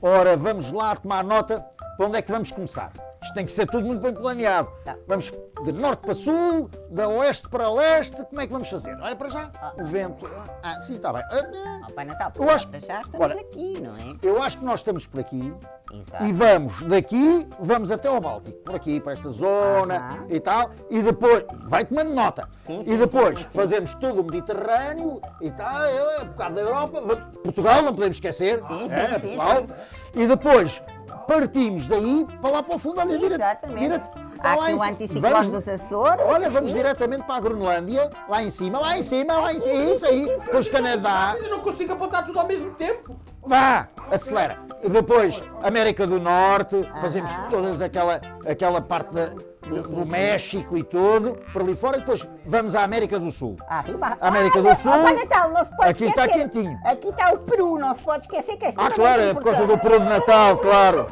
Ora, vamos lá tomar nota para onde é que vamos começar. Isto tem que ser tudo muito bem planeado. Tá. Vamos de norte para sul, de oeste para leste, como é que vamos fazer? Olha para já, o vento. Ah, sim, está bem. Ah, Ó, Pai Natal, Eu acho- para já estamos Ora. aqui, não é? Eu acho que nós estamos por aqui Exato. e vamos daqui, vamos até ao Báltico, por aqui, para esta zona Aham. e tal, e depois, vai tomando nota, Sim, e sim, depois sim, fazemos todo o Mediterrâneo e tal, é, um bocado da Europa, Portugal, não podemos esquecer, Sim, sim, é, sim, Portugal, sim. e depois partimos daí para lá para o fundo, olha, vira, Exatamente. vira, Há aqui o anticiclone Vamos- dos Açores. Olha, vamos e- diretamente para a Groenlândia, lá em cima, lá em cima, lá em cima, isso aí, depois Canadá, Eu não consigo apontar tudo ao mesmo tempo. Vá, acelera. Depois, América do Norte, fazemos todas aquela, aquela parte da- Do. México e tudo, por ali fora, e depois vamos à América do Sul. Arriba. América Ah, do Sul. ó, Pai Natal, não se pode Aqui está esquecer. quentinho. Aqui está o Peru, não se pode esquecer que esta Ah, claro, é é por causa do peru de Natal, claro.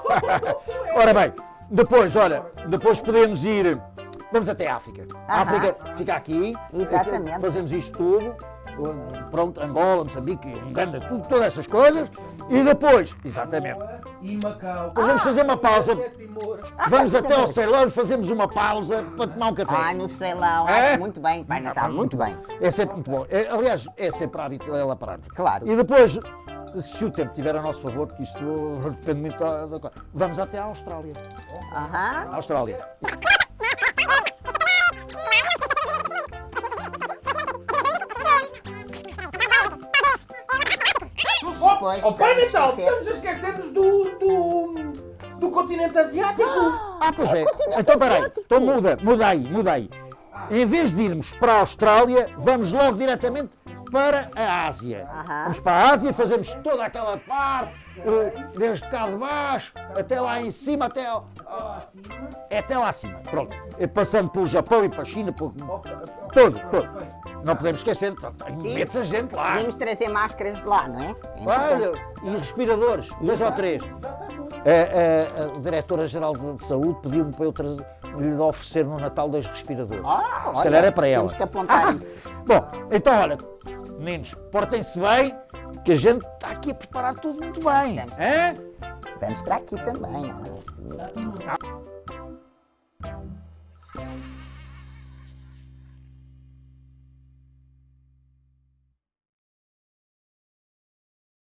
Ora bem, depois, olha, depois podemos ir, vamos até a África. A. África fica aqui. Exatamente. Fazemos isto tudo. Pronto, Angola, Moçambique, Uganda, tudo, todas essas coisas. E depois, exatamente, E Macau. Depois vamos fazer uma pausa. É. Vamos Ah, até ao. Ceilão e fazemos uma pausa para tomar um café. Ai, no Ceilão, É? muito bem, Pai Natal, muito bem. É sempre muito bom. É, aliás, é sempre hábito ela pararmos. Claro. E depois, se o tempo estiver a nosso favor, porque isto depende muito da, da coisa, vamos até à Austrália. Aham. Austrália. Pois, Oh, Pai estamos a Natal, estamos a esquecer-nos do, do, do continente asiático. Ah, pois é. continente Então, peraí. Então muda, muda aí, muda aí. Em vez de irmos para a Austrália, vamos logo diretamente para a Ásia. Aham. Vamos para a Ásia, fazemos toda aquela parte, eh, desde cá de baixo, até lá em cima, até ao, é até lá acima. Pronto. Passando pelo Japão e para a China, por, todo, todo. Não podemos esquecer, tem imensa gente lá. Podemos trazer máscaras de lá, não é? É Olha, e respiradores, dois ou três. A, a- a Diretora-Geral de, de Saúde pediu-me para eu trazer, lhe oferecer no Natal dois respiradores. Ah, Se calhar é para ela. Temos que apontar Ah, isso. Bom, então olha, meninos, portem-se bem, que a gente está aqui a preparar tudo muito bem. Hã? Vamos para aqui também. ó.